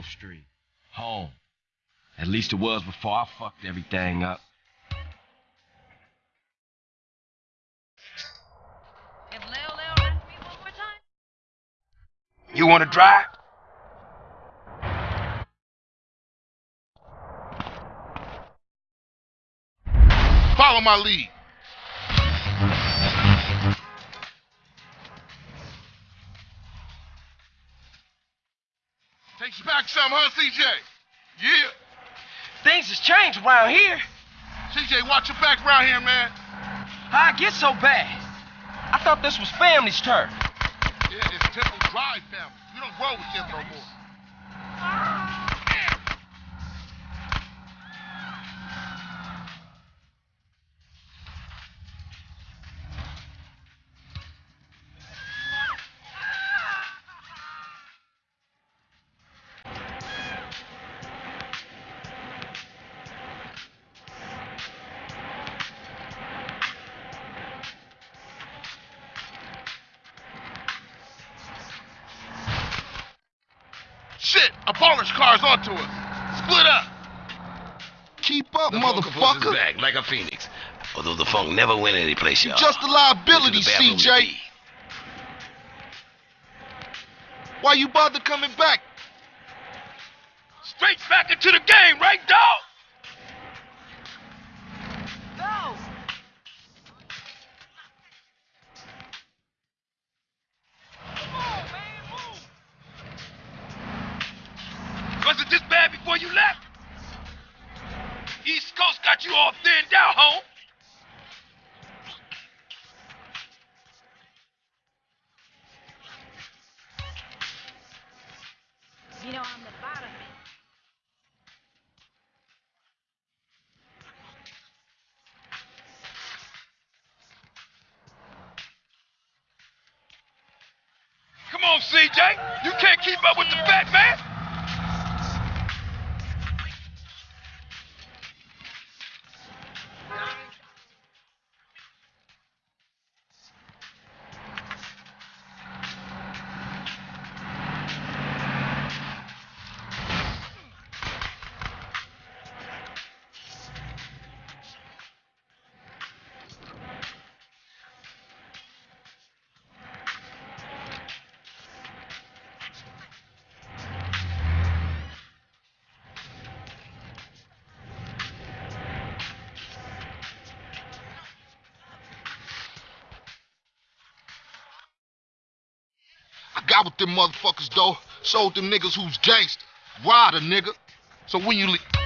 Grove Street. Home. At least it was before I fucked everything up. If Leo Leo asked me one more time, You wanna drive? Follow my lead. Takes you back some, huh, CJ? Yeah. Things has changed around here. CJ, watch your back around here, man. How I get so bad? I thought this was family's turf. Yeah, it's Temple Drive family. You don't roll with them no more. Shit, a Ballas car's onto us. Split up. Keep up, The funk motherfucker. back like a phoenix. Although the funk never went any place, y'all. Just a liability, Went to the bathroom to CJ. Why you bother coming back? Straight back into the game, right, dog? Was it this bad before you left? East Coast got you all thinned out, home. You know I'm the bottom. Come on, CJ. You can't keep up with the fat man. I got with them motherfuckers, though. Sold them niggas who's gangster. Ride a nigga. So when you leave.